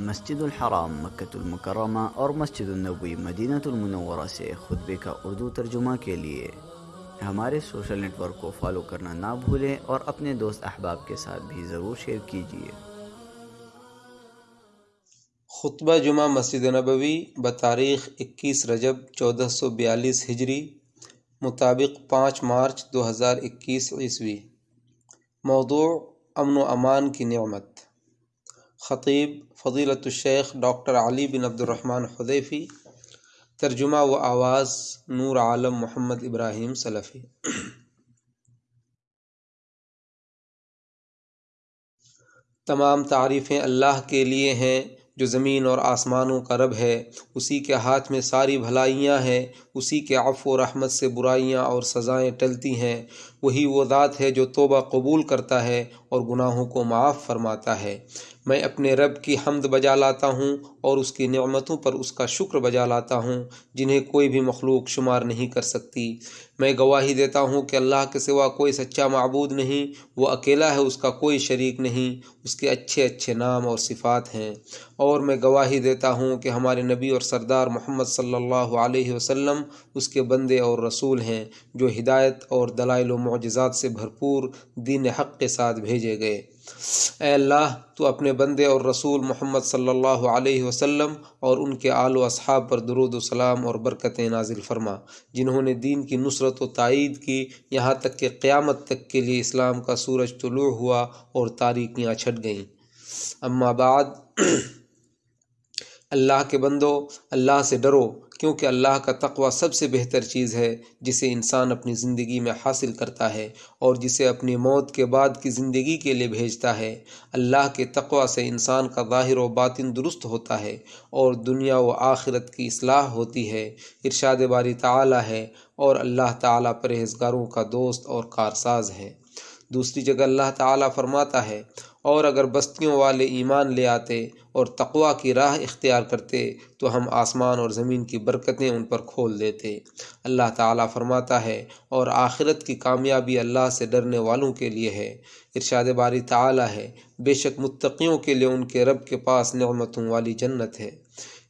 مسجد الحرام مکۃ المکرمہ اور مسجد النبوی، مدینہ المنورہ سے خطبے کا اردو ترجمہ کے لیے۔ ہمارے سوشل نیٹ ورک کو فالو کرنا نہ بھولیں اور اپنے دوست احباب کے ساتھ بھی ضرور شیئر کیجیے خطبہ جمعہ مسجد نبوی، بتاریخ اکیس رجب چودہ سو بیالیس ہجری، مطابق پانچ مارچ دو ہزار اکیس عیسوی۔ موضوع امن و امان کی نعمت۔ خطیب فضیلت الشیخ ڈاکٹر علی بن عبد الرحمن حذیفی، ترجمہ و آواز نور عالم محمد ابراہیم سلفی۔ تمام تعریفیں اللہ کے لیے ہیں، جو زمین اور آسمانوں کا رب ہے، اسی کے ہاتھ میں ساری بھلائیاں ہیں، اسی کے عفو و رحمت سے برائیاں اور سزائیں ٹلتی ہیں۔ وہی وہ ذات ہے جو توبہ قبول کرتا ہے اور گناہوں کو معاف فرماتا ہے۔ میں اپنے رب کی حمد بجا لاتا ہوں اور اس کی نعمتوں پر اس کا شکر بجا لاتا ہوں، جنہیں کوئی بھی مخلوق شمار نہیں کر سکتی۔ میں گواہی دیتا ہوں کہ اللہ کے سوا کوئی سچا معبود نہیں، وہ اکیلا ہے، اس کا کوئی شریک نہیں۔ اس کے اچھے اچھے نام اور صفات ہیں۔ اور میں گواہی دیتا ہوں کہ ہمارے نبی اور سردار محمد صلی اللہ علیہ وسلم اس کے بندے اور رسول ہیں، جو ہدایت اور دلائل و معجزات سے بھرپور دین حق کے ساتھ بھیجے گئے۔ اے اللہ، تو اپنے بندے اور رسول محمد صلی اللہ علیہ وسلم اور ان کے آل و اصحاب پر درود و سلام اور برکت نازل فرما، جنہوں نے دین کی نصرت و تائید کی، یہاں تک کہ قیامت تک کے لیے اسلام کا سورج طلوع ہوا اور تاریکیاں چھٹ گئیں۔ اما بعد، اللہ کے بندو، اللہ سے ڈرو کیونکہ اللہ کا تقوی سب سے بہتر چیز ہے، جسے انسان اپنی زندگی میں حاصل کرتا ہے اور جسے اپنی موت کے بعد کی زندگی کے لیے بھیجتا ہے۔ اللہ کے تقوی سے انسان کا ظاہر و باطن درست ہوتا ہے اور دنیا و آخرت کی اصلاح ہوتی ہے۔ ارشاد باری تعالی ہے اور اللہ تعالیٰ پرہیزگاروں کا دوست اور کارساز ہے۔ دوسری جگہ اللہ تعالیٰ فرماتا ہے، اور اگر بستیوں والے ایمان لے آتے اور تقوا کی راہ اختیار کرتے تو ہم آسمان اور زمین کی برکتیں ان پر کھول دیتے۔ اللہ تعالیٰ فرماتا ہے، اور آخرت کی کامیابی اللہ سے ڈرنے والوں کے لیے ہے۔ ارشاد باری تعالیٰ ہے، بے شک متقیوں کے لیے ان کے رب کے پاس نعمتوں والی جنت ہے۔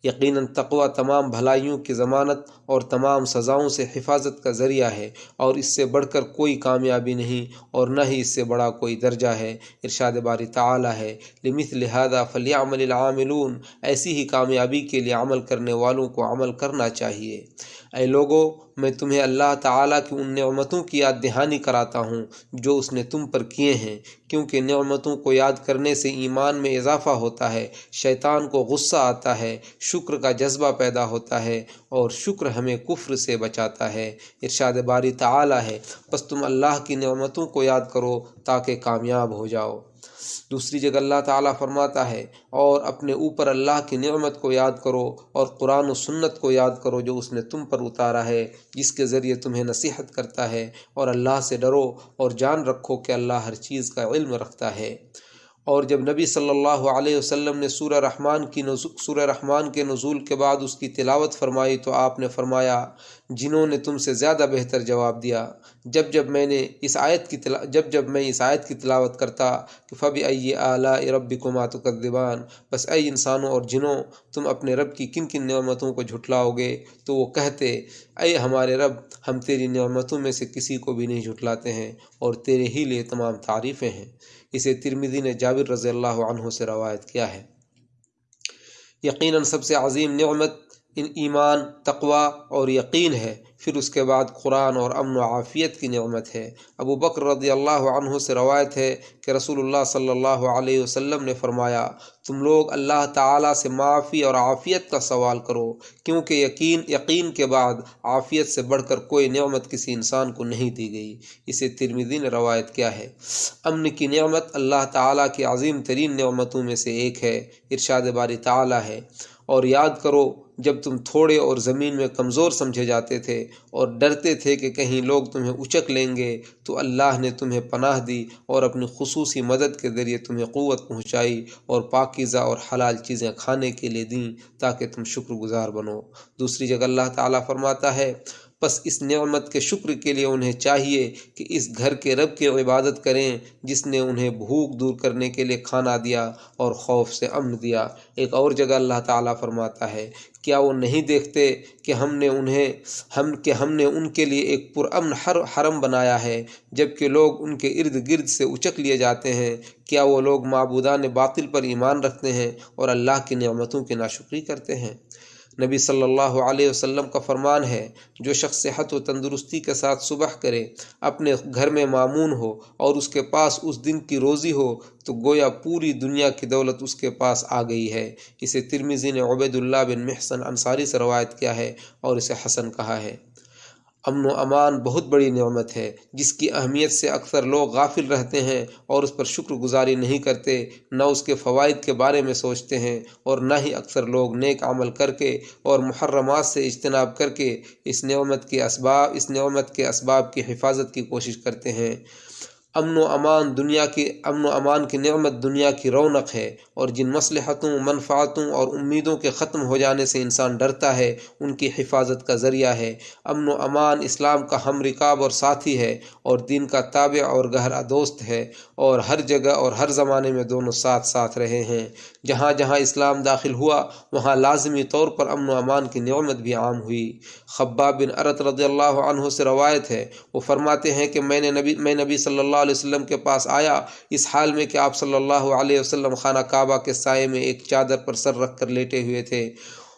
یقیناً تقوی تمام بھلائیوں کی ضمانت اور تمام سزاؤں سے حفاظت کا ذریعہ ہے اور اس سے بڑھ کر کوئی کامیابی نہیں اور نہ ہی اس سے بڑا کوئی درجہ ہے۔ ارشاد باری تعالی ہے لمث لہذا فلیعمل العاملون۔ ایسی ہی کامیابی کے لیے عمل کرنے والوں کو عمل کرنا چاہیے۔ اے لوگو، میں تمہیں اللہ تعالیٰ کی ان نعمتوں کی یاد دہانی کراتا ہوں جو اس نے تم پر کیے ہیں، کیونکہ نعمتوں کو یاد کرنے سے ایمان میں اضافہ ہوتا ہے، شیطان کو غصہ آتا ہے، شکر کا جذبہ پیدا ہوتا ہے، اور شکر ہمیں کفر سے بچاتا ہے۔ ارشاد باری تعالی ہے بس تم اللہ کی نعمتوں کو یاد کرو تاکہ کامیاب ہو جاؤ۔ دوسری جگہ اللہ تعالیٰ فرماتا ہے، اور اپنے اوپر اللہ کی نعمت کو یاد کرو اور قرآن و سنت کو یاد کرو جو اس نے تم پر اتارا ہے، جس کے ذریعے تمہیں نصیحت کرتا ہے اور اللہ سے ڈرو اور جان رکھو کہ اللہ ہر چیز کا علم رکھتا ہے۔ اور جب نبی صلی اللہ علیہ وسلم نے سورہ رحمان کی نزول سورہ رحمان کے نزول کے بعد اس کی تلاوت فرمائی تو آپ نے فرمایا جنہوں نے تم سے زیادہ بہتر جواب دیا۔ جب جب میں نے اس آیت کی تلا، جب جب میں اس آیت کی تلاوت کرتا کہ فبی ائی اعلیٰ رب کو ماتقدبان بس اے انسانوں اور جنوں، تم اپنے رب کی کن کن نعمتوں کو جھٹلاؤ گے؟ تو وہ کہتے، اے ہمارے رب، ہم تیری نعمتوں میں سے کسی کو بھی نہیں جھٹلاتے ہیں اور تیرے ہی لیے تمام تعریفیں ہیں۔ اسے ترمیدی نے جابر رضی اللہ عنہ سے روایت کیا ہے۔ یقیناً سب سے عظیم نعمت ایمان تقوا اور یقین ہے، پھر اس کے بعد قرآن اور امن و عافیت کی نعمت ہے۔ ابو بکر رضی اللہ عنہ سے روایت ہے کہ رسول اللہ صلی اللہ علیہ وسلم نے فرمایا، تم لوگ اللہ تعالیٰ سے معافی اور عافیت کا سوال کرو، کیونکہ یقین یقین کے بعد عافیت سے بڑھ کر کوئی نعمت کسی انسان کو نہیں دی گئی۔ اسے ترمیدی نے روایت کیا ہے۔ امن کی نعمت اللہ تعالیٰ کی عظیم ترین نعمتوں میں سے ایک ہے، ارشاد باری تعالیٰ ہے۔ اور یاد کرو، جب تم تھوڑے اور زمین میں کمزور سمجھے جاتے تھے اور ڈرتے تھے کہ کہیں لوگ تمہیں اچک لیں گے، تو اللہ نے تمہیں پناہ دی اور اپنی خصوصی مدد کے ذریعے تمہیں قوت پہنچائی اور پاکیزہ اور حلال چیزیں کھانے کے لیے دیں تاکہ تم شکر گزار بنو۔ دوسری جگہ اللہ تعالیٰ فرماتا ہے پس اس نعمت کے شکر کے لیے انہیں چاہیے کہ اس گھر کے رب کی عبادت کریں، جس نے انہیں بھوک دور کرنے کے لیے کھانا دیا اور خوف سے امن دیا۔ ایک اور جگہ اللہ تعالیٰ فرماتا ہے، کیا وہ نہیں دیکھتے کہ ہم نے انہیں، ہم، کہ ہم نے ان کے لیے ایک پرامن ہر، حرم بنایا ہے جبکہ لوگ ان کے ارد گرد سے اچک لیے جاتے ہیں؟ کیا وہ لوگ معبودان باطل پر ایمان رکھتے ہیں اور اللہ کی نعمتوں کی ناشکری کرتے ہیں؟ نبی صلی اللہ علیہ وسلم کا فرمان ہے، جو شخص صحت و تندرستی کے ساتھ صبح کرے، اپنے گھر میں معمون ہو اور اس کے پاس اس دن کی روزی ہو، تو گویا پوری دنیا کی دولت اس کے پاس آ گئی ہے۔ اسے ترمیزی نے عبید اللہ بن محسن انصاری سے روایت کیا ہے اور اسے حسن کہا ہے۔ امن و امان بہت بڑی نعمت ہے، جس کی اہمیت سے اکثر لوگ غافل رہتے ہیں اور اس پر شکر گزاری نہیں کرتے، نہ اس کے فوائد کے بارے میں سوچتے ہیں اور نہ ہی اکثر لوگ نیک عمل کر کے اور محرمات سے اجتناب کر کے اس نعمت کے اسباب، اس نعمت کے اسباب کی حفاظت کی کوشش کرتے ہیں۔ امن و امان دنیا کی امن و امان کی نعمت دنیا کی رونق ہے اور جن مصلحتوں، منفعتوں اور امیدوں کے ختم ہو جانے سے انسان ڈرتا ہے، ان کی حفاظت کا ذریعہ ہے۔ امن و امان اسلام کا ہم رکاب اور ساتھی ہے اور دین کا تابع اور گہرا دوست ہے اور ہر جگہ اور ہر زمانے میں دونوں ساتھ ساتھ رہے ہیں۔ جہاں جہاں اسلام داخل ہوا، وہاں لازمی طور پر امن و امان کی نعمت بھی عام ہوئی۔ خباب بن عرت رضی اللہ عنہ سے روایت ہے، وہ فرماتے ہیں کہ میں نے نبی میں نبی صلی اللہ علیہ وسلم کے پاس آیا، اس حال میں کہ آپ صلی اللہ علیہ وسلم خانہ کعبہ کے سائے میں ایک چادر پر سر رکھ کر لیٹے ہوئے تھے۔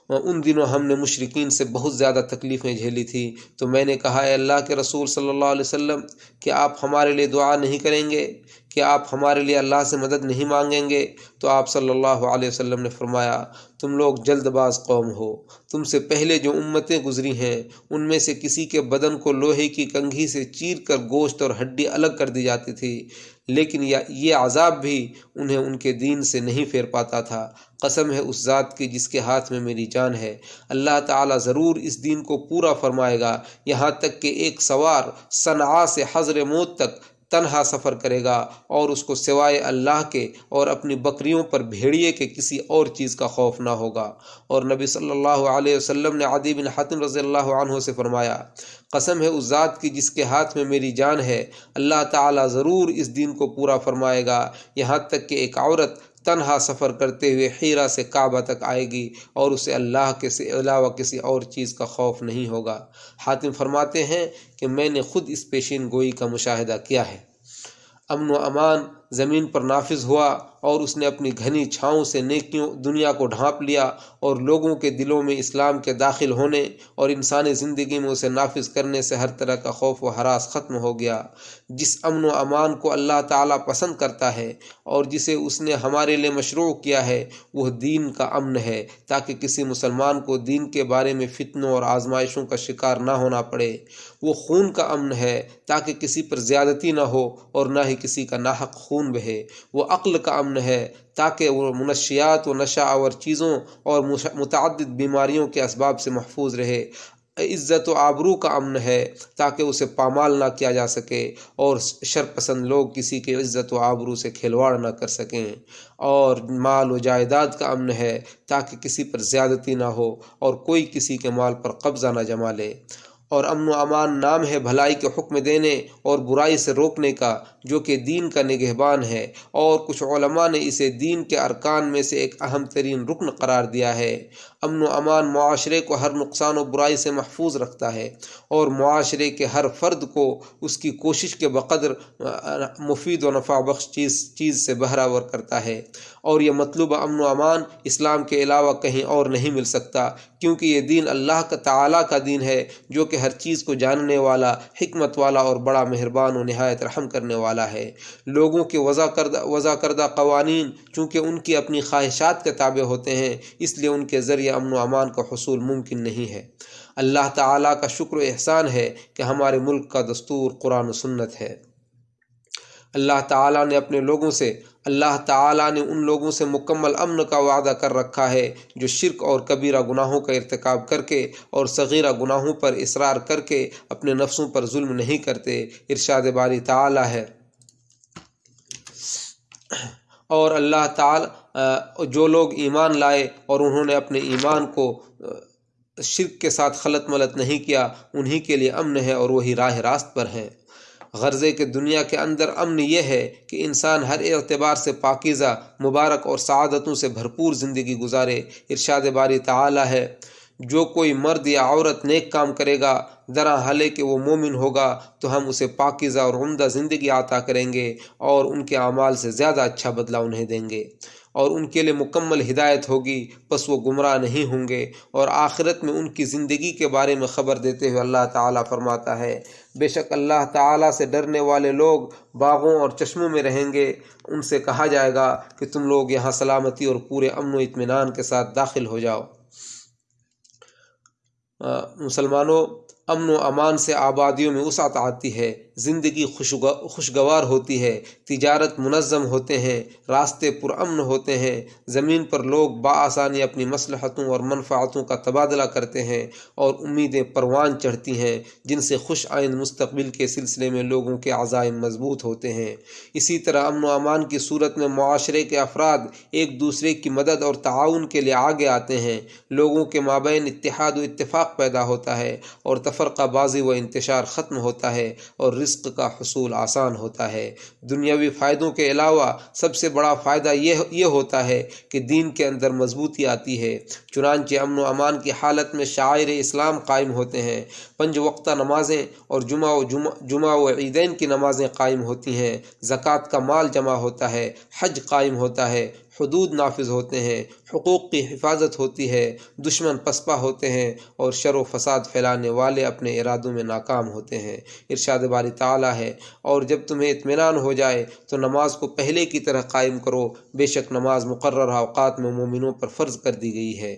ان دنوں ہم نے مشرقین سے بہت زیادہ تکلیفیں جھیلی تھیں۔ تو میں نے کہا، اے اللہ کے رسول صلی اللہ علیہ وسلم کہ آپ ہمارے لیے دعا نہیں کریں گے؟ کہ آپ ہمارے لیے اللہ سے مدد نہیں مانگیں گے۔ تو آپ صلی اللہ علیہ وسلم نے فرمایا، تم لوگ جلد باز قوم ہو۔ تم سے پہلے جو امتیں گزری ہیں، ان میں سے کسی کے بدن کو لوہے کی کنگھی سے چیر کر گوشت اور ہڈی الگ کر دی جاتی تھی۔ لیکن یہ عذاب بھی انہیں ان کے دین سے نہیں پھیر پاتا تھا۔ قسم ہے اس ذات کی جس کے ہاتھ میں میری جان ہے۔ اللہ تعالیٰ ضرور اس دین کو پورا فرمائے گا۔ یہاں تک کہ ایک سوار صنعا سے حضر موت تک تنہا سفر کرے گا اور اس کو سوائے اللہ کے اور اپنی بکریوں پر بھیڑیے کے کسی اور چیز کا خوف نہ ہوگا۔ اور نبی صلی اللہ علیہ وسلم نے عدی بن حاتم رضی اللہ عنہ سے فرمایا، قسم ہے اس ذات کی جس کے ہاتھ میں میری جان ہے، اللہ تعالیٰ ضرور اس دین کو پورا فرمائے گا۔ یہاں تک کہ ایک عورت تنہا سفر کرتے ہوئے حیرہ سے کعبہ تک آئے گی اور اسے اللہ کے سے علاوہ کسی اور چیز کا خوف نہیں ہوگا۔ حاتم فرماتے ہیں کہ میں نے خود اس پیشین گوئی کا مشاہدہ کیا ہے۔ امن و امان زمین پر نافذ ہوا اور اس نے اپنی گھنی چھاؤں سے نیکیوں دنیا کو ڈھانپ لیا اور لوگوں کے دلوں میں اسلام کے داخل ہونے اور انسانی زندگی میں اسے نافذ کرنے سے ہر طرح کا خوف و حراس ختم ہو گیا۔ جس امن و امان کو اللہ تعالیٰ پسند کرتا ہے اور جسے اس نے ہمارے لیے مشروع کیا ہے، وہ دین کا امن ہے، تاکہ کسی مسلمان کو دین کے بارے میں فتنوں اور آزمائشوں کا شکار نہ ہونا پڑے۔ وہ خون کا امن ہے، تاکہ کسی پر زیادتی نہ ہو اور نہ ہی کسی کا ناحق خون بہے، وہ عقل کا امن ہے، تاکہ وہ منشیات و نشہ آور چیزوں اور متعدد بیماریوں کے اسباب سے محفوظ رہے۔ عزت و آبرو کا امن ہے، تاکہ اسے پامال نہ کیا جا سکے اور شرپسند لوگ کسی کے عزت و آبرو سے کھلواڑ نہ کر سکیں۔ اور مال و جائیداد کا امن ہے، تاکہ کسی پر زیادتی نہ ہو اور کوئی کسی کے مال پر قبضہ نہ جما لے۔ اور امن و امان نام ہے بھلائی کے حکم دینے اور برائی سے روکنے کا، جو کہ دین کا نگہبان ہے۔ اور کچھ علماء نے اسے دین کے ارکان میں سے ایک اہم ترین رکن قرار دیا ہے۔ امن و امان معاشرے کو ہر نقصان و برائی سے محفوظ رکھتا ہے اور معاشرے کے ہر فرد کو اس کی کوشش کے بقدر مفید و نفع بخش چیز چیز سے بہراور کرتا ہے۔ اور یہ مطلوبہ امن و امان اسلام کے علاوہ کہیں اور نہیں مل سکتا، کیونکہ یہ دین اللہ کا تعالیٰ کا دین ہے، جو کہ ہر چیز کو جاننے والا، حکمت والا اور بڑا مہربان و نہایت رحم کرنے والا ہے۔ لوگوں کے وضع کردہ وضع کردہ قوانین چونکہ ان کی اپنی خواہشات کے تابع ہوتے ہیں، اس لیے ان کے ذریعے امن و امان کا حصول ممکن نہیں ہے۔ اللہ تعالیٰ کا شکر و احسان ہے کہ ہمارے ملک کا دستور قرآن و سنت ہے۔ اللہ تعالیٰ نے اپنے لوگوں سے، اللہ تعالیٰ نے ان لوگوں سے مکمل امن کا وعدہ کر رکھا ہے جو شرک اور کبیرہ گناہوں کا ارتکاب کر کے اور صغیرہ گناہوں پر اصرار کر کے اپنے نفسوں پر ظلم نہیں کرتے۔ ارشاد باری تعالیٰ ہے۔ اور اللہ تعالی جو لوگ ایمان لائے اور انہوں نے اپنے ایمان کو شرک کے ساتھ خلط ملت نہیں کیا، انہی کے لیے امن ہے اور وہی راہ راست پر ہیں۔ غرضے کے دنیا کے اندر امن یہ ہے کہ انسان ہر اعتبار سے پاکیزہ، مبارک اور سعادتوں سے بھرپور زندگی گزارے۔ ارشاد باری تعالی ہے، جو کوئی مرد یا عورت نیک کام کرے گا درا حلے کہ وہ مومن ہوگا، تو ہم اسے پاکیزہ اور عمدہ زندگی عطا کریں گے اور ان کے اعمال سے زیادہ اچھا بدلہ انہیں دیں گے۔ اور ان کے لیے مکمل ہدایت ہوگی۔ بس وہ گمراہ نہیں ہوں گے۔ اور آخرت میں ان کی زندگی کے بارے میں خبر دیتے ہوئے اللہ تعالیٰ فرماتا ہے، بے شک اللہ تعالیٰ سے ڈرنے والے لوگ باغوں اور چشموں میں رہیں گے۔ ان سے کہا جائے گا کہ تم لوگ یہاں سلامتی اور پورے امن و اطمینان کے ساتھ داخل ہو جاؤ۔ مسلمانوں، امن و امان سے آبادیوں میں وسعت آتی ہے۔ زندگی خوشگوار ہوتی ہے، تجارت منظم ہوتے ہیں، راستے پرامن ہوتے ہیں، زمین پر لوگ بآسانی اپنی مصلحتوں اور منفعتوں کا تبادلہ کرتے ہیں اور امیدیں پروان چڑھتی ہیں، جن سے خوش آئند مستقبل کے سلسلے میں لوگوں کے عزائم مضبوط ہوتے ہیں۔ اسی طرح امن و امان کی صورت میں معاشرے کے افراد ایک دوسرے کی مدد اور تعاون کے لیے آگے آتے ہیں۔ لوگوں کے مابین اتحاد و اتفاق پیدا ہوتا ہے اور تفرقہ بازی و انتشار ختم ہوتا ہے اور رزق کا حصول آسان ہوتا ہے۔ دنیاوی فائدوں کے علاوہ سب سے بڑا فائدہ یہ یہ ہوتا ہے کہ دین کے اندر مضبوطی آتی ہے۔ چنانچہ امن و امان کی حالت میں شاعر اسلام قائم ہوتے ہیں۔ پنج وقتہ نمازیں اور جمعہ و جمعہ جمعہ و عیدین کی نمازیں قائم ہوتی ہیں۔ زکوٰۃ کا مال جمع ہوتا ہے، حج قائم ہوتا ہے۔ حدود نافذ ہوتے ہیں، حقوق کی حفاظت ہوتی ہے، دشمن پسپا ہوتے ہیں اور شر و فساد پھیلانے والے اپنے ارادوں میں ناکام ہوتے ہیں۔ ارشاد باری تعالیٰ ہے، اور جب تمہیں اطمینان ہو جائے تو نماز کو پہلے کی طرح قائم کرو۔ بے شک نماز مقررہ اوقات میں مومنوں پر فرض کر دی گئی ہے۔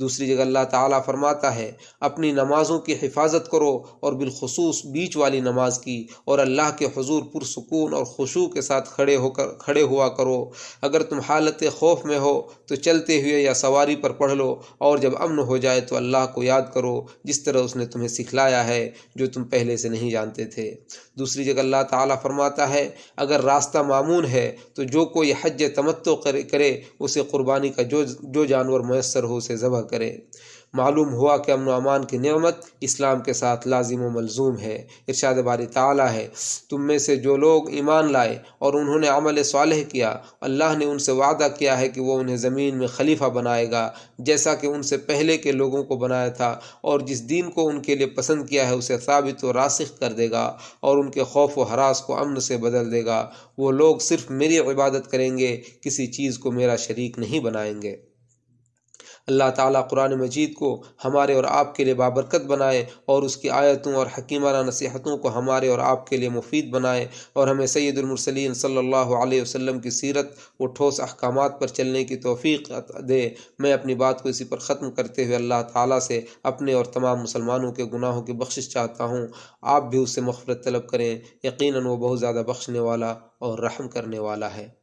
دوسری جگہ اللہ تعالیٰ فرماتا ہے، اپنی نمازوں کی حفاظت کرو اور بالخصوص بیچ والی نماز کی، اور اللہ کے حضور پرسکون اور خوشو کے ساتھ کھڑے ہو کر، کھڑے ہوا کرو۔ اگر تم حالت خوف میں ہو تو چلتے ہوئے یا سواری پر پڑھ لو اور جب امن ہو جائے تو اللہ کو یاد کرو جس طرح اس نے تمہیں سکھلایا ہے جو تم پہلے سے نہیں جانتے تھے۔ دوسری جگہ اللہ تعالیٰ فرماتا ہے، اگر راستہ معمون ہے تو جو کوئی حج تمتو کرے، اسے قربانی کا جو جو جانور میسر ہو اسے ذبح کرے۔ معلوم ہوا کہ امن و امان کی نعمت اسلام کے ساتھ لازم و ملزوم ہے، ارشاد باری تعالیٰ ہے۔ تم میں سے جو لوگ ایمان لائے اور انہوں نے عمل صالح کیا، اللہ نے ان سے وعدہ کیا ہے کہ وہ انہیں زمین میں خلیفہ بنائے گا، جیسا کہ ان سے پہلے کے لوگوں کو بنایا تھا اور جس دین کو ان کے لیے پسند کیا ہے، اسے ثابت و راسخ کر دے گا اور ان کے خوف و حراس کو امن سے بدل دے گا۔ وہ لوگ صرف میری عبادت کریں گے، کسی چیز کو میرا شریک نہیں بنائیں گے۔ اللہ تعالیٰ قرآن مجید کو ہمارے اور آپ کے لیے بابرکت بنائے اور اس کی آیتوں اور حکیمانہ نصیحتوں کو ہمارے اور آپ کے لیے مفید بنائے اور ہمیں سید المرسلین صلی اللہ علیہ وسلم کی سیرت و ٹھوس احکامات پر چلنے کی توفیق دے میں اپنی بات کو اسی پر ختم کرتے ہوئے اللہ تعالیٰ سے اپنے اور تمام مسلمانوں کے گناہوں کی بخشش چاہتا ہوں آپ بھی اس سے مغفرت طلب کریں، یقیناً وہ بہت زیادہ بخشنے والا اور رحم کرنے والا ہے۔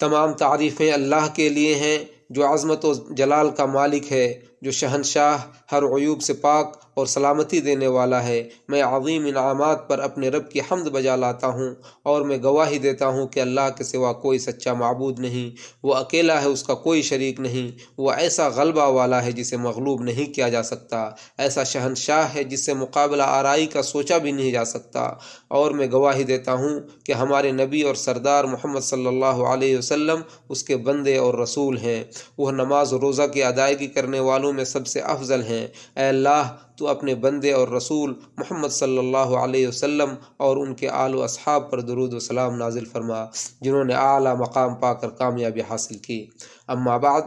تمام تعریفیں اللہ کے لیے ہیں جو عظمت و جلال کا مالک ہے۔ جو شہنشاہ ہر عیوب سے پاک اور سلامتی دینے والا ہے، میں عظیم انعامات پر اپنے رب کی حمد بجا لاتا ہوں اور میں گواہی دیتا ہوں کہ اللہ کے سوا کوئی سچا معبود نہیں۔ وہ اکیلا ہے، اس کا کوئی شریک نہیں۔ وہ ایسا غلبہ والا ہے جسے مغلوب نہیں کیا جا سکتا۔ ایسا شہنشاہ ہے جس سے مقابلہ آرائی کا سوچا بھی نہیں جا سکتا۔ اور میں گواہی دیتا ہوں کہ ہمارے نبی اور سردار محمد صلی اللہ علیہ وسلم اس کے بندے اور رسول ہیں۔ وہ نماز و روزہ کی ادائیگی کرنے والوں میں سب سے افضل ہیں۔ اے اللہ، تو اپنے بندے اور رسول محمد صلی اللہ علیہ وسلم اور ان کے آل و اصحاب پر درود و سلام نازل فرما، جنہوں نے اعلیٰ مقام پا کر کامیابی حاصل کی۔ اما بعد،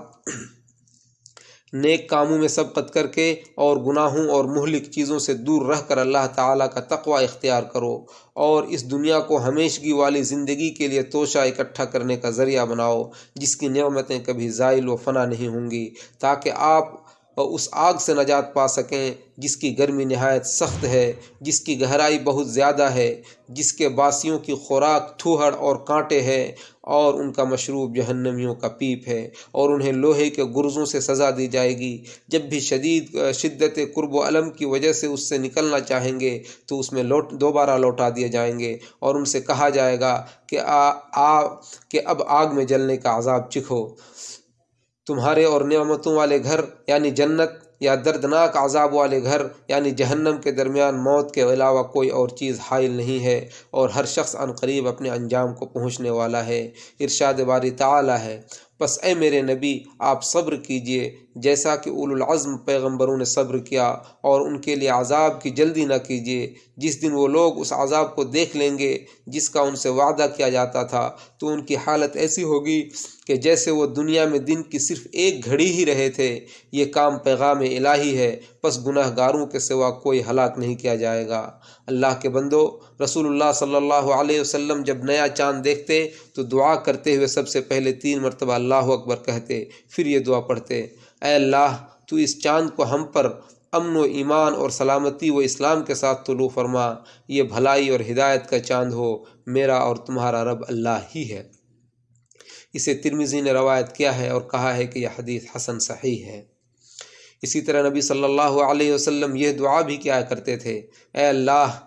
نیک کاموں میں سبقت کر کے اور گناہوں اور مہلک چیزوں سے دور رہ کر اللہ تعالیٰ کا تقوی اختیار کرو اور اس دنیا کو ہمیشگی والی زندگی کے لیے توشہ اکٹھا کرنے کا ذریعہ بناؤ، جس کی نعمتیں کبھی زائل و فنا نہیں ہوں گی، تاکہ آپ اور اس آگ سے نجات پا سکیں، جس کی گرمی نہایت سخت ہے، جس کی گہرائی بہت زیادہ ہے، جس کے باسیوں کی خوراک تھوہڑ اور کانٹے ہیں اور ان کا مشروب جہنمیوں کا پیپ ہے اور انہیں لوہے کے گرزوں سے سزا دی جائے گی۔ جب بھی شدید شدت قرب و علم کی وجہ سے اس سے نکلنا چاہیں گے، تو اس میں لوٹ، دوبارہ لوٹا دیے جائیں گے اور ان سے کہا جائے گا کہ آ آ، کہ اب آگ میں جلنے کا عذاب چکھو۔ تمہارے اور نعمتوں والے گھر یعنی جنت، یا دردناک عذاب والے گھر یعنی جہنم کے درمیان موت کے علاوہ کوئی اور چیز حائل نہیں ہے اور ہر شخص عن قریب اپنے انجام کو پہنچنے والا ہے۔ ارشاد باری تعالی ہے۔ پس اے میرے نبی، آپ صبر کیجیے۔ جیسا کہ اول العزم پیغمبروں نے صبر کیا اور ان کے لیے عذاب کی جلدی نہ کیجیے جس دن وہ لوگ اس عذاب کو دیکھ لیں گے جس کا ان سے وعدہ کیا جاتا تھا، تو ان کی حالت ایسی ہوگی کہ جیسے وہ دنیا میں دن کی صرف ایک گھڑی ہی رہے تھے۔ یہ کام پیغام الہی ہے، پس گناہ گاروں کے سوا کوئی ہلاک نہیں کیا جائے گا۔ اللہ کے بندو رسول اللہ صلی اللہ علیہ وسلم جب نیا چاند دیکھتے تو دعا کرتے ہوئے سب سے پہلے تین مرتبہ اللہ اکبر کہتے، پھر یہ دعا پڑھتے۔ اے اللہ، تو اس چاند کو ہم پر امن و ایمان اور سلامتی و اسلام کے ساتھ طلوع فرما۔ یہ بھلائی اور ہدایت کا چاند ہو، میرا اور تمہارا رب اللہ ہی ہے۔ اسے ترمیزی نے روایت کیا ہے اور کہا ہے کہ یہ حدیث حسن صحیح ہے۔ اسی طرح نبی صلی اللہ علیہ وسلم یہ دعا بھی کیا کرتے تھے، اے اللہ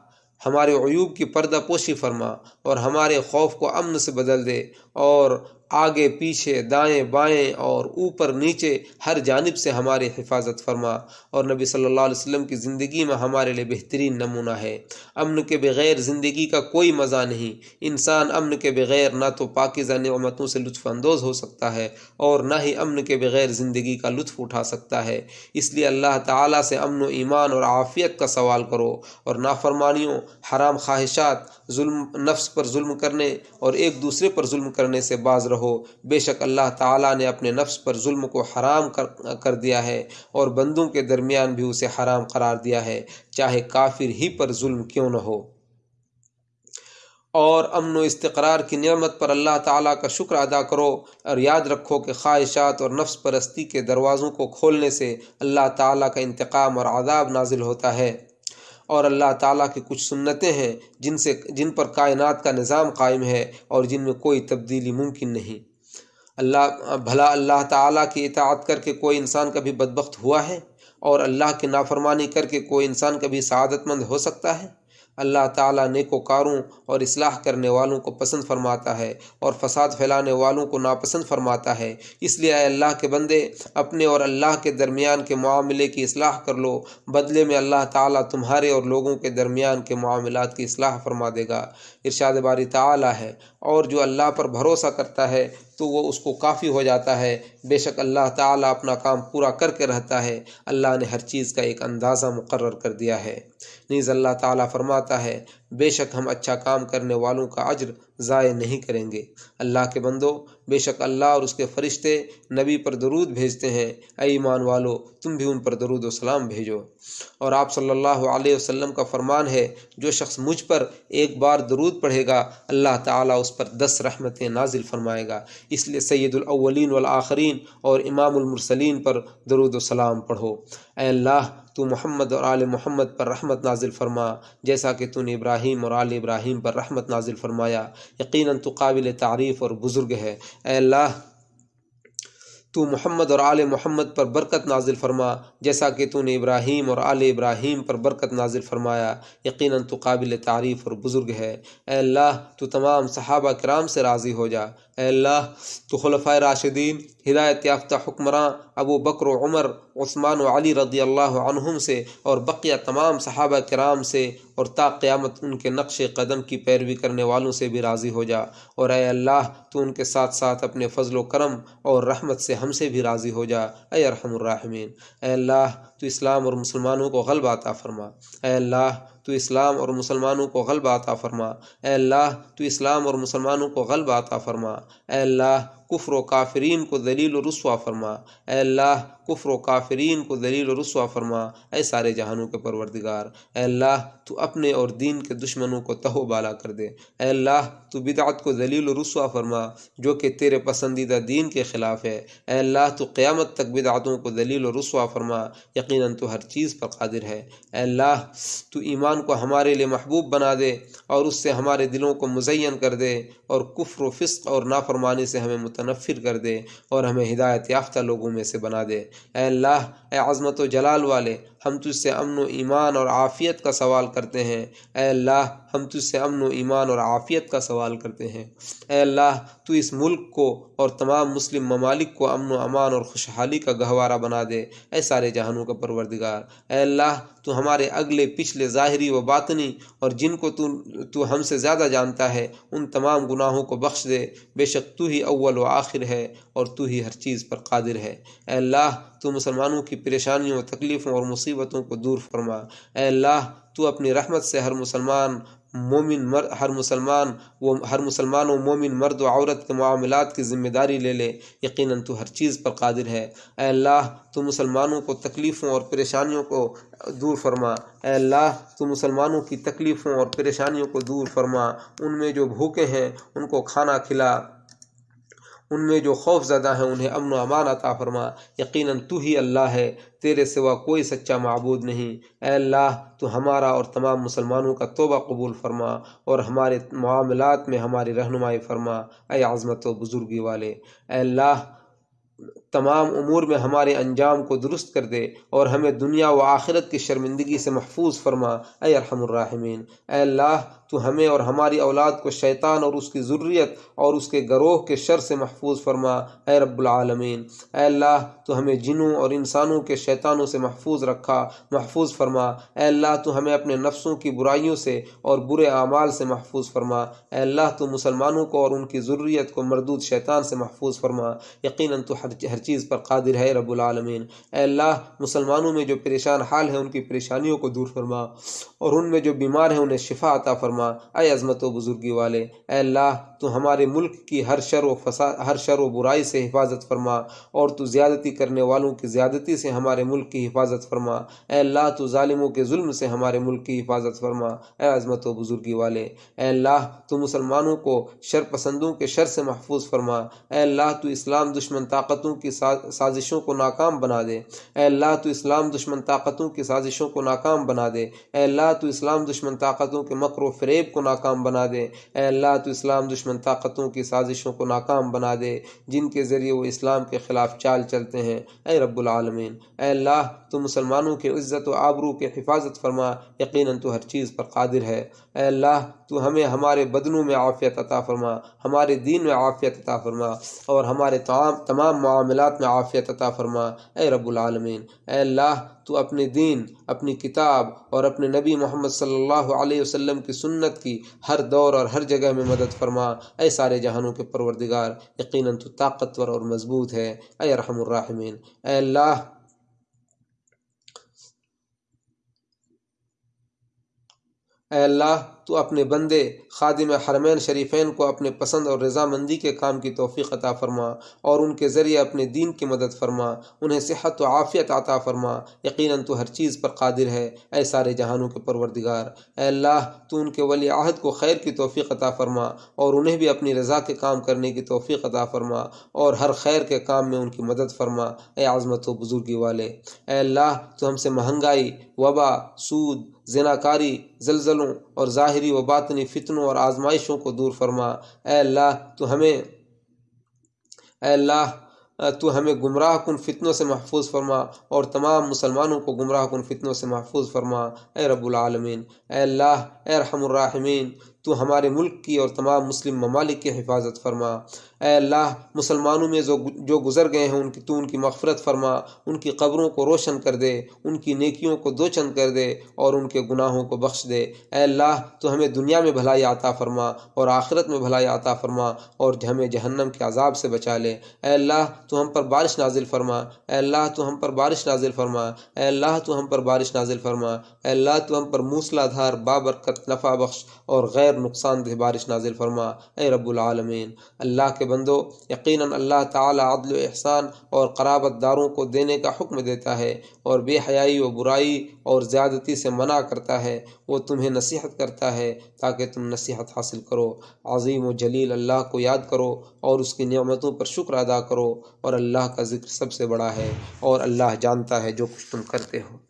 ہمارے عیوب کی پردہ پوشی فرما۔ اور ہمارے خوف کو امن سے بدل دے اور آگے پیچھے دائیں بائیں اور اوپر نیچے ہر جانب سے ہماری حفاظت فرما اور نبی صلی اللہ علیہ وسلم کی زندگی میں ہمارے لیے بہترین نمونہ ہے۔ امن کے بغیر زندگی کا کوئی مزہ نہیں۔ انسان امن کے بغیر نہ تو پاکیزہ نعمتوں سے لطف اندوز ہو سکتا ہے اور نہ ہی امن کے بغیر زندگی کا لطف اٹھا سکتا ہے۔ اس لیے اللہ تعالیٰ سے امن و ایمان اور عافیت کا سوال کرو اور نافرمانیوں، حرام خواہشات ظلم، نفس پر ظلم کرنے اور ایک دوسرے پر ظلم کرنے سے باز رہو۔ بے شک اللہ تعالیٰ نے اپنے نفس پر ظلم کو حرام کر کر دیا ہے اور بندوں کے درمیان بھی اسے حرام قرار دیا ہے۔ چاہے کافر ہی پر ظلم کیوں نہ ہو۔ اور امن و استقرار کی نعمت پر اللہ تعالیٰ کا شکر ادا کرو اور یاد رکھو کہ خواہشات اور نفس پرستی کے دروازوں کو کھولنے سے اللہ تعالیٰ کا انتقام اور عذاب نازل ہوتا ہے۔ اور اللہ تعالیٰ کی کچھ سنتیں ہیں جن سے جن پر کائنات کا نظام قائم ہے اور جن میں کوئی تبدیلی ممکن نہیں۔ اللہ بھلا اللہ تعالیٰ کی اطاعت کر کے کوئی انسان کبھی بدبخت ہوا ہے؟ اور اللہ کی نافرمانی کر کے کوئی انسان کبھی سعادت مند ہو سکتا ہے؟ اللہ تعالیٰ نیک و کاروں اور اصلاح کرنے والوں کو پسند فرماتا ہے اور فساد پھیلانے والوں کو ناپسند فرماتا ہے۔ اس لیے اے اللہ کے بندے، اپنے اور اللہ کے درمیان کے معاملے کی اصلاح کر لو۔ بدلے میں اللہ تعالیٰ تمہارے اور لوگوں کے درمیان کے معاملات کی اصلاح فرما دے گا۔ ارشاد باری تعالیٰ ہے۔ اور جو اللہ پر بھروسہ کرتا ہے تو وہ اس کو کافی ہو جاتا ہے۔ بے شک اللہ تعالیٰ اپنا کام پورا کر کے رہتا ہے۔ اللہ نے ہر چیز کا ایک اندازہ مقرر کر دیا ہے۔ نیز اللہ تعالیٰ فرماتا ہے بے شک ہم اچھا کام کرنے والوں کا اجر ضائع نہیں کریں گے۔ اللہ کے بندو، بے شک اللہ اور اس کے فرشتے نبی پر درود بھیجتے ہیں۔ اے ایمان والو، تم بھی ان پر درود و سلام بھیجو۔ اور آپ صلی اللہ علیہ وسلم کا فرمان ہے، جو شخص مجھ پر ایک بار درود پڑھے گا، اللہ تعالیٰ اس پر دس رحمتیں نازل فرمائے گا۔ اس لیے سید الاولین والآخرین اور امام المرسلین پر درود و سلام پڑھو۔ اے اللہ، تو محمد اور آل محمد پر رحمت نازل فرما، جیسا کہ تو نے ابراہیم اور آل ابراہیم پر رحمت نازل فرمایا، یقیناً تو قابل تعریف اور بزرگ ہے۔ اے اللہ، تو محمد اور آل محمد پر برکت نازل فرما، جیسا کہ تو نے ابراہیم اور آل ابراہیم پر برکت نازل فرمایا، یقیناً تو قابل تعریف اور بزرگ ہے۔ اے اللہ، تو تمام صحابہ کرام سے راضی ہو جا۔ اے اللہ، تو خلفۂ راشدین، ہدایت یافتہ حکمراں ابو بکر و عمر، عثمان و علی رضی اللہ عنہم سے اور بقیہ تمام صحابہ کرام سے، اور تا قیامت ان کے نقش قدم کی پیروی کرنے والوں سے بھی راضی ہو جا۔ اور اے اللہ، تو ان کے ساتھ ساتھ اپنے فضل و کرم اور رحمت سے ہم سے بھی راضی ہو جا، اے ارحم الراحمین۔ اے اللہ، تو اسلام اور مسلمانوں کو غلب عطا فرما۔ اے اللہ تو اسلام اور مسلمانوں کو غلبہ عطا فرما۔ اے اللہ، تو اسلام اور مسلمانوں کو غلبہ عطا فرما۔ اے اللہ کفر و کافرین کو دلیل و رسوا فرما۔ اے اللہ، کفر و کافرین کو دلیل و رسوا فرما۔ اے سارے جہانوں کے پروردگار، اے اللہ، تو اپنے اور دین کے دشمنوں کو تہو بالا کر دے۔ اے اللہ، تو بدعت کو دلیل و رسوا فرما، جو کہ تیرے پسندیدہ دین کے خلاف ہے۔ اے اللہ، تو قیامت تک بدعتوں کو دلیل و رسوا فرما۔ یقیناً تو ہر چیز پر قادر ہے۔ اے اللہ، تو ایمان کو ہمارے لیے محبوب بنا دے اور اس سے ہمارے دلوں کو مزین کر دے اور کفر و فسق اور نافرمانی سے ہمیں متنفر کر دے اور ہمیں ہدایت یافتہ لوگوں میں سے بنا دے۔ اے اللہ، اے عظمت و جلال والے ہم تجھ سے امن و ایمان اور عافیت کا سوال کرتے ہیں۔ اے اللہ، ہم تجھ سے امن و ایمان اور عافیت کا سوال کرتے ہیں۔ اے اللہ، تو اس ملک کو اور تمام مسلم ممالک کو امن و امان اور خوشحالی کا گہوارہ بنا دے۔ اے سارے جہانوں کا پروردگار، اے اللہ، تو ہمارے اگلے پچھلے ظاہری و باطنی اور جن کو تو تو ہم سے زیادہ جانتا ہے، ان تمام گناہوں کو بخش دے۔ بے شک تو ہی اول و آخر ہے اور تو ہی ہر چیز پر قادر ہے۔ اے اللہ تو مسلمانوں کی پریشانیوں، تکلیفوں اور مصیبتوں کو دور فرما۔ اے اللہ، تو اپنی رحمت سے ہر مسلمان مومن مر، ہر مسلمان وہ، ہر مسلمان و مومن مرد و عورت کے معاملات کی ذمہ داری لے لے۔ یقیناً تو ہر چیز پر قادر ہے۔ اے اللہ، تو مسلمانوں کو تکلیفوں اور پریشانیوں کو دور فرما۔ اے اللہ، تو مسلمانوں کی تکلیفوں اور پریشانیوں کو دور فرما۔ ان میں جو بھوکے ہیں، ان کو کھانا کھلا۔ ان میں جو خوف زدہ ہیں انہیں امن و امان عطا فرما، یقیناً تو ہی اللہ ہے، تیرے سوا کوئی سچا معبود نہیں۔ اے اللہ، تو ہمارا اور تمام مسلمانوں کا توبہ قبول فرما اور ہمارے معاملات میں ہماری رہنمائی فرما۔ اے عظمت و بزرگی والے، اے اللہ تمام امور میں ہمارے انجام کو درست کر دے اور ہمیں دنیا و آخرت کی شرمندگی سے محفوظ فرما، اے ارحم الراحمین۔ اے اللہ، تو ہمیں اور ہماری اولاد کو شیطان اور اس کی ضروریت اور اس کے گروہ کے شر سے محفوظ فرما، اے رب العالمین۔ اے اللہ، تو ہمیں جنوں اور انسانوں کے شیطانوں سے محفوظ رکھا، محفوظ فرما۔ اے اللہ، تو ہمیں اپنے نفسوں کی برائیوں سے اور برے اعمال سے محفوظ فرما۔ اے اللہ، تو مسلمانوں کو اور ان کی ضروریت کو مردود شیطان سے محفوظ فرما۔ یقیناً تو ہر ہر چیز پر قادر ہے رب العالمین۔ اے اللہ، مسلمانوں میں جو پریشان حال ہیں، ان کی پریشانیوں کو دور فرما اور ان میں جو بیمار ہیں، انہیں شفا عطا فرما۔ اے عظمت و بزرگی والے، اے اللہ تو ہمارے ملک کی ہر شر و فساد ہر شر و برائی سے حفاظت فرما اور تو زیادتی کرنے والوں کی زیادتی سے ہمارے ملک کی حفاظت فرما۔ اے اللہ، تو ظالموں کے ظلم سے ہمارے ملک کی حفاظت فرما۔ اے عظمت و بزرگی والے، اے اللہ، تو مسلمانوں کو شر پسندوں کے شر سے محفوظ فرما۔ اے اللہ، تو اسلام دشمن طاقتوں کی سازشوں کو ناکام بنا دے۔ اے اللہ، تو اسلام دشمن طاقتوں کی سازشوں کو ناکام بنا دے۔ اے اللہ، تو اسلام دشمن طاقتوں کے مکر و فریب کو ناکام بنا دے۔ اے اللہ، تو اسلام دشمن طاقتوں کی سازشوں کو ناکام بنا دے، جن کے ذریعے وہ اسلام کے خلاف چال چلتے ہیں۔ اے رب العالمین، اے اللہ، تو مسلمانوں کے عزت و آبرو کے حفاظت فرما، یقیناً تو ہر چیز پر قادر ہے۔ اے اللہ، تو ہمیں ہمارے بدنوں میں عافیت عطا فرما، ہمارے دین میں عافیت عطا فرما، اور ہمارے تمام تمام معاملات میں عافیت عطا فرما۔ اے رب العالمین، اے اللہ، تو اپنے دین، اپنی کتاب اور اپنے نبی محمد صلی اللہ علیہ وسلم کی سنت کی ہر دور اور ہر جگہ میں مدد فرما۔ اے سارے جہانوں کے پروردگار، یقیناً تو طاقتور اور مضبوط ہے، اے رحم الرحمین، اے اللہ۔ اے اللہ۔ تو اپنے بندے خادم حرمین شریفین کو اپنے پسند اور رضامندی کے کام کی توفیق عطا فرما اور ان کے ذریعے اپنے دین کی مدد فرما، انہیں صحت و عافیت عطا فرما۔ یقیناً تو ہر چیز پر قادر ہے، اے سارے جہانوں کے پروردگار۔ اے اللہ، تو ان کے ولی عہد کو خیر کی توفیق عطا فرما اور انہیں بھی اپنی رضا کے کام کرنے کی توفیق عطا فرما اور ہر خیر کے کام میں ان کی مدد فرما۔ اے عظمت و بزرگی والے، اے اللہ، تو ہم سے مہنگائی، وبا، سود، زناکاری، زلزلوں اور ظاہر ظاہری و باطنی فتنوں اور آزمائشوں کو دور فرما۔ اے اللہ، تو ہمیں اے اللہ، تو ہمیں گمراہ کن فتنوں سے محفوظ فرما اور تمام مسلمانوں کو گمراہ کن فتنوں سے محفوظ فرما۔ اے رب العالمین، اے اللہ، اے رحم الراحمین تو ہمارے ملک کی اور تمام مسلم ممالک کی حفاظت فرما۔ اے اللہ، مسلمانوں میں جو جو گزر گئے ہیں، ان کی تو ان کی مغفرت فرما، ان کی قبروں کو روشن کر دے، ان کی نیکیوں کو دو چند کر دے اور ان کے گناہوں کو بخش دے۔ اے اللہ، تو ہمیں دنیا میں بھلائی عطا فرما اور آخرت میں بھلائی عطا فرما اور ہمیں جہنم کے عذاب سے بچا لے۔ اے اللہ، تو ہم پر بارش نازل فرما۔ اے اللہ، تو ہم پر بارش نازل فرما۔ اے اللہ، تو ہم پر بارش نازل فرما۔ اے اللہ، تو ہم پر موسلا دھار بابرکت نفع بخش اور غیر غیر نقصان دہ بارش نازل فرما، اے رب العالمین، اللہ کے بندو، یقیناً اللہ تعالی عدل و احسان اور قرابت داروں کو دینے کا حکم دیتا ہے اور بے حیائی و برائی اور زیادتی سے منع کرتا ہے، وہ تمہیں نصیحت کرتا ہے تاکہ تم نصیحت حاصل کرو۔ عظیم و جلیل اللہ کو یاد کرو اور اس کی نعمتوں پر شکر ادا کرو اور اللہ کا ذکر سب سے بڑا ہے اور اللہ جانتا ہے جو کچھ تم کرتے ہو۔